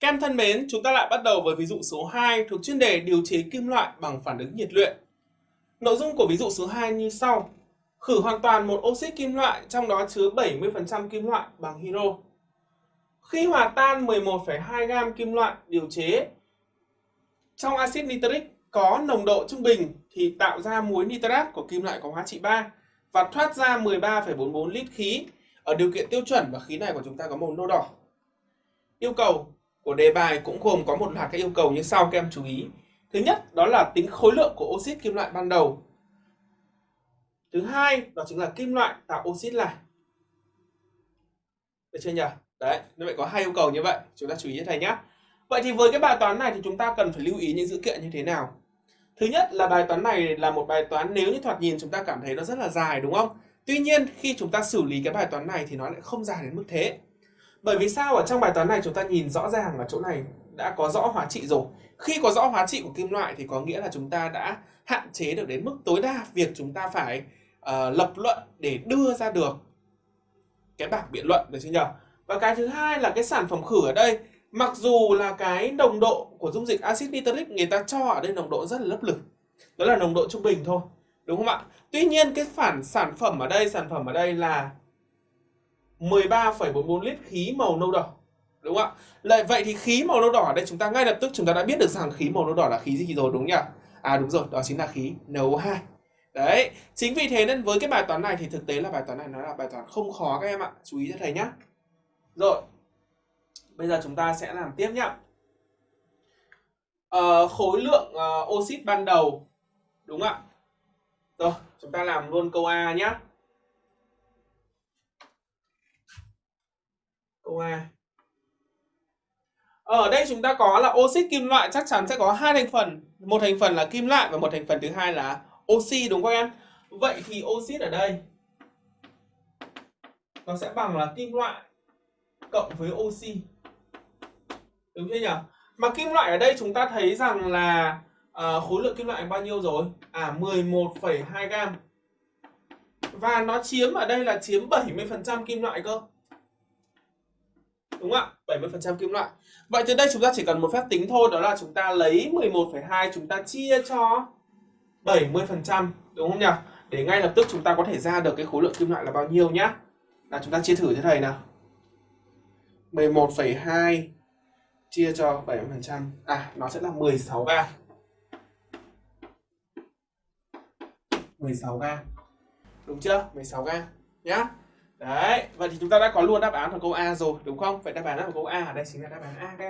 Các em thân mến, chúng ta lại bắt đầu với ví dụ số 2 thuộc chuyên đề điều chế kim loại bằng phản ứng nhiệt luyện. Nội dung của ví dụ số 2 như sau. Khử hoàn toàn một oxit kim loại trong đó chứa 70% kim loại bằng hiro. Khi hòa tan 11,2 gam kim loại điều chế trong axit nitric có nồng độ trung bình thì tạo ra muối nitrat của kim loại có hóa trị 3 và thoát ra 13,44 lít khí ở điều kiện tiêu chuẩn và khí này của chúng ta có màu nâu đỏ. Yêu cầu của đề bài cũng gồm có một loạt các yêu cầu như sau các em chú ý. Thứ nhất đó là tính khối lượng của oxit kim loại ban đầu. Thứ hai đó chính là kim loại tạo oxit lại. Được chưa nhỉ? Đấy, như vậy có hai yêu cầu như vậy, chúng ta chú ý như thầy nhé. Vậy thì với cái bài toán này thì chúng ta cần phải lưu ý những dữ kiện như thế nào? Thứ nhất là bài toán này là một bài toán nếu như thoạt nhìn chúng ta cảm thấy nó rất là dài đúng không? Tuy nhiên khi chúng ta xử lý cái bài toán này thì nó lại không dài đến mức thế. Bởi vì sao ở trong bài toán này chúng ta nhìn rõ ràng là chỗ này đã có rõ hóa trị rồi. Khi có rõ hóa trị của kim loại thì có nghĩa là chúng ta đã hạn chế được đến mức tối đa việc chúng ta phải uh, lập luận để đưa ra được cái bảng biện luận được chưa nhỉ? Và cái thứ hai là cái sản phẩm khử ở đây mặc dù là cái nồng độ của dung dịch axit nitric người ta cho ở đây nồng độ rất là lấp lửng Đó là nồng độ trung bình thôi. Đúng không ạ? Tuy nhiên cái phản sản phẩm ở đây, sản phẩm ở đây là 13,44 lít khí màu nâu đỏ. Đúng không ạ? Lại vậy thì khí màu nâu đỏ ở đây chúng ta ngay lập tức chúng ta đã biết được rằng khí màu nâu đỏ là khí gì rồi đúng nhỉ? À đúng rồi, đó chính là khí NO2. Đấy, chính vì thế nên với cái bài toán này thì thực tế là bài toán này nó là bài toán không khó các em ạ. Chú ý cho thầy nhé. Rồi, bây giờ chúng ta sẽ làm tiếp nhá. à, khối lượng uh, oxit ban đầu đúng không ạ? Rồi, chúng ta làm luôn câu A nhé. Câu A. Ở đây chúng ta có là oxit kim loại chắc chắn sẽ có hai thành phần, một thành phần là kim loại và một thành phần thứ hai là oxy đúng không em? Vậy thì oxit ở đây nó sẽ bằng là kim loại cộng với oxy. Đúng chưa nhỉ? Mà kim loại ở đây chúng ta thấy rằng là uh, khối lượng kim loại bao nhiêu rồi? À 11,2 gam. Và nó chiếm ở đây là chiếm 70% kim loại cơ. Đúng không ạ? 70% kim loại. Vậy từ đây chúng ta chỉ cần một phép tính thôi đó là chúng ta lấy 11,2 chúng ta chia cho 70% đúng không nhỉ? Để ngay lập tức chúng ta có thể ra được cái khối lượng kim loại là bao nhiêu nhá. Là chúng ta chia thử cho thầy nào. 11,2 chia cho 70%. À nó sẽ là 16 gam. 16 gam. Đúng chưa? 16 gam nhá. Đấy, vậy thì chúng ta đã có luôn đáp án của câu A rồi, đúng không? Vậy đáp án của câu A ở đây chính là đáp án A các